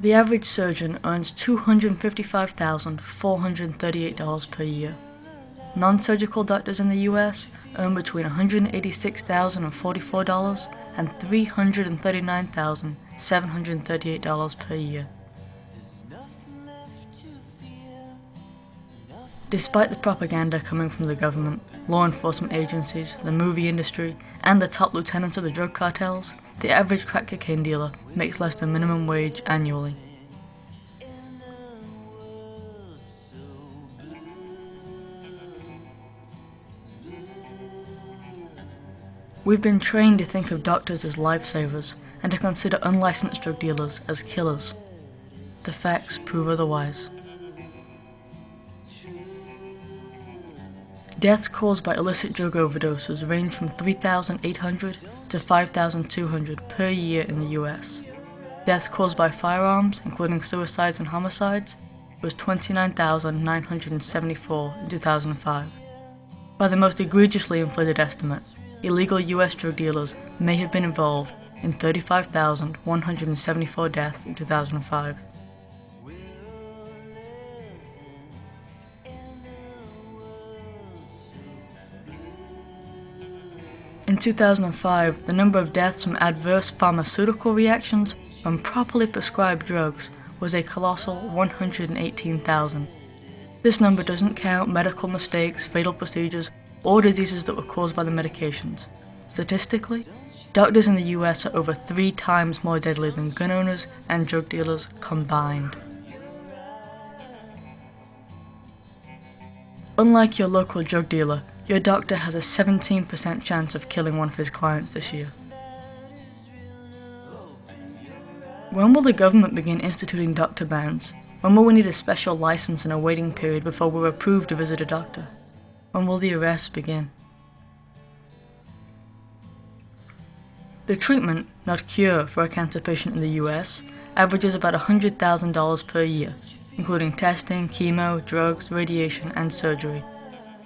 The average surgeon earns $255,438 per year. Non-surgical doctors in the US earn between $186,044 and $339,738 per year. Despite the propaganda coming from the government, law enforcement agencies, the movie industry, and the top lieutenants of the drug cartels, the average crack cocaine dealer makes less than minimum wage annually. We've been trained to think of doctors as lifesavers and to consider unlicensed drug dealers as killers. The facts prove otherwise. Deaths caused by illicit drug overdoses range from 3,800 to 5,200 per year in the US. Deaths caused by firearms, including suicides and homicides, was 29,974 in 2005. By the most egregiously inflated estimate, illegal US drug dealers may have been involved in 35,174 deaths in 2005. In 2005, the number of deaths from adverse pharmaceutical reactions from properly prescribed drugs was a colossal 118,000. This number doesn't count medical mistakes, fatal procedures, or diseases that were caused by the medications. Statistically, doctors in the US are over three times more deadly than gun owners and drug dealers combined. Unlike your local drug dealer, your doctor has a 17% chance of killing one of his clients this year. When will the government begin instituting doctor bans? When will we need a special license and a waiting period before we're approved to visit a doctor? When will the arrests begin? The treatment, not cure, for a cancer patient in the US averages about $100,000 per year, including testing, chemo, drugs, radiation, and surgery.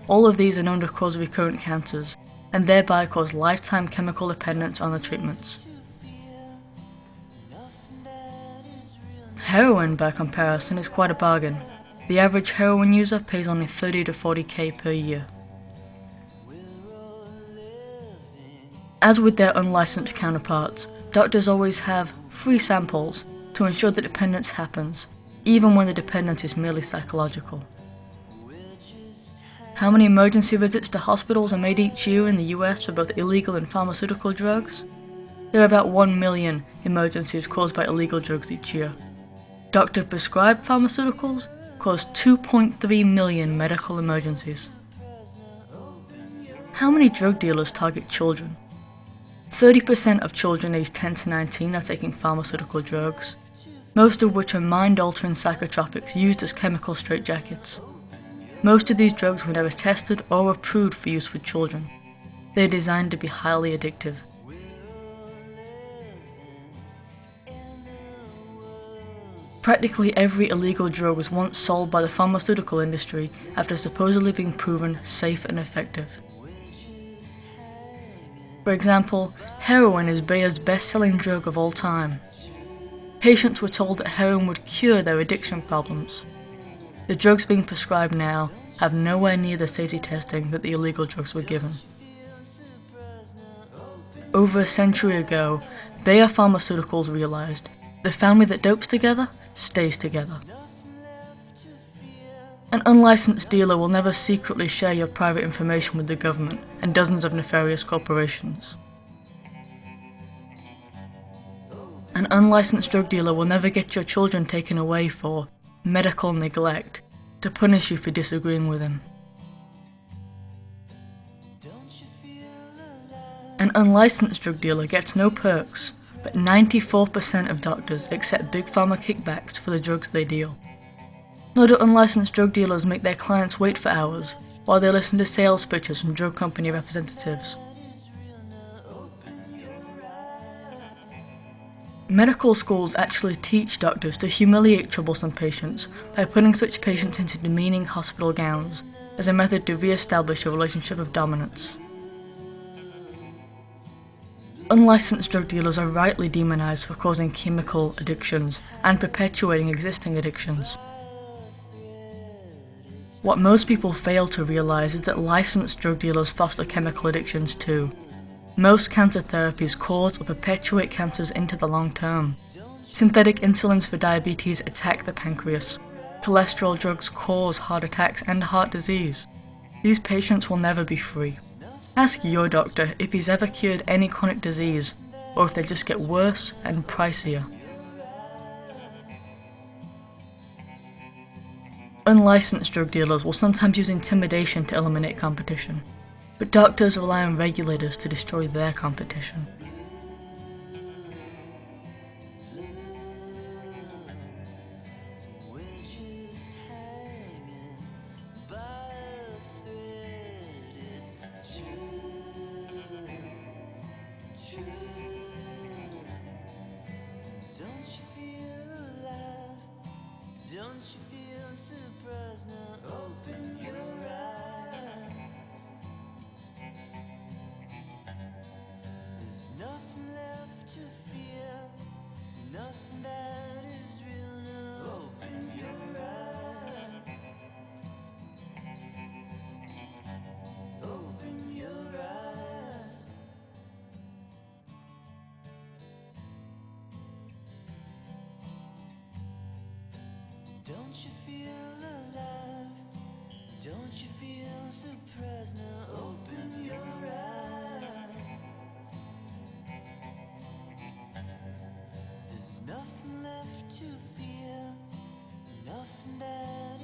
All of these are known to cause recurrent cancers, and thereby cause lifetime chemical dependence on the treatments. Heroin, by comparison, is quite a bargain. The average heroin user pays only 30 to 40k per year. As with their unlicensed counterparts, doctors always have free samples to ensure that dependence happens, even when the dependence is merely psychological. How many emergency visits to hospitals are made each year in the US for both illegal and pharmaceutical drugs? There are about 1 million emergencies caused by illegal drugs each year. Doctor prescribed pharmaceuticals cause 2.3 million medical emergencies. How many drug dealers target children? 30% of children aged 10 to 19 are taking pharmaceutical drugs, most of which are mind-altering psychotropics used as chemical straitjackets. Most of these drugs were never tested or approved for use with children. They're designed to be highly addictive. Practically every illegal drug was once sold by the pharmaceutical industry after supposedly being proven safe and effective. For example, heroin is Bayer's best-selling drug of all time. Patients were told that heroin would cure their addiction problems. The drugs being prescribed now have nowhere near the safety testing that the illegal drugs were given. Over a century ago, Bayer Pharmaceuticals realized the family that dopes together stays together. An unlicensed dealer will never secretly share your private information with the government and dozens of nefarious corporations. An unlicensed drug dealer will never get your children taken away for medical neglect to punish you for disagreeing with him. An unlicensed drug dealer gets no perks, but 94% of doctors accept big pharma kickbacks for the drugs they deal. Nor do unlicensed drug dealers make their clients wait for hours while they listen to sales pitches from drug company representatives. Medical schools actually teach doctors to humiliate troublesome patients by putting such patients into demeaning hospital gowns as a method to re-establish a relationship of dominance. Unlicensed drug dealers are rightly demonized for causing chemical addictions and perpetuating existing addictions. What most people fail to realize is that licensed drug dealers foster chemical addictions too. Most cancer therapies cause or perpetuate cancers into the long term. Synthetic insulins for diabetes attack the pancreas. Cholesterol drugs cause heart attacks and heart disease. These patients will never be free. Ask your doctor if he's ever cured any chronic disease, or if they just get worse and pricier. Unlicensed drug dealers will sometimes use intimidation to eliminate competition, but doctors rely on regulators to destroy their competition. Don't you feel alive? Don't you feel surprised now? Open your eyes. There's nothing left to fear, nothing that